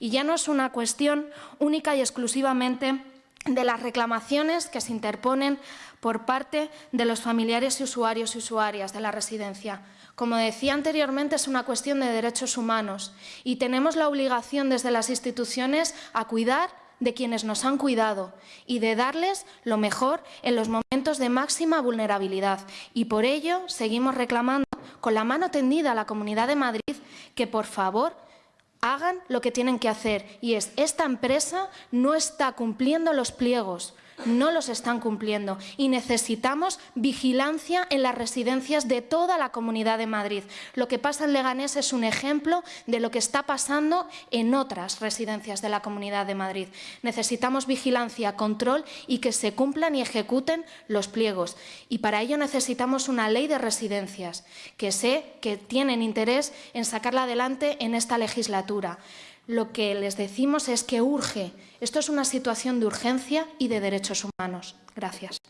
Y ya no es una cuestión única y exclusivamente de las reclamaciones que se interponen por parte de los familiares y usuarios y usuarias de la residencia. Como decía anteriormente, es una cuestión de derechos humanos y tenemos la obligación desde las instituciones a cuidar de quienes nos han cuidado y de darles lo mejor en los momentos de máxima vulnerabilidad. Y por ello seguimos reclamando con la mano tendida a la Comunidad de Madrid que, por favor, hagan lo que tienen que hacer. Y es esta empresa no está cumpliendo los pliegos, no los están cumpliendo y necesitamos vigilancia en las residencias de toda la Comunidad de Madrid. Lo que pasa en Leganés es un ejemplo de lo que está pasando en otras residencias de la Comunidad de Madrid. Necesitamos vigilancia, control y que se cumplan y ejecuten los pliegos. Y para ello necesitamos una ley de residencias que sé que tienen interés en sacarla adelante en esta legislatura lo que les decimos es que urge. Esto es una situación de urgencia y de derechos humanos. Gracias.